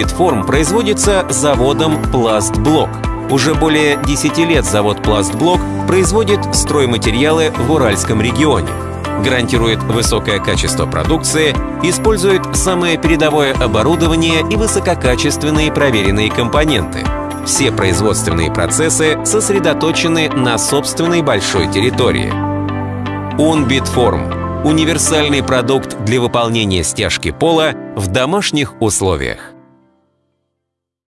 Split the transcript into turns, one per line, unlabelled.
Питформ производится заводом «Пластблок». Уже более 10 лет завод «Пластблок» производит стройматериалы в Уральском регионе. Гарантирует высокое качество продукции, использует самое передовое оборудование и высококачественные проверенные компоненты. Все производственные процессы сосредоточены на собственной большой территории. Унбитформ – универсальный продукт для выполнения стяжки пола в домашних условиях.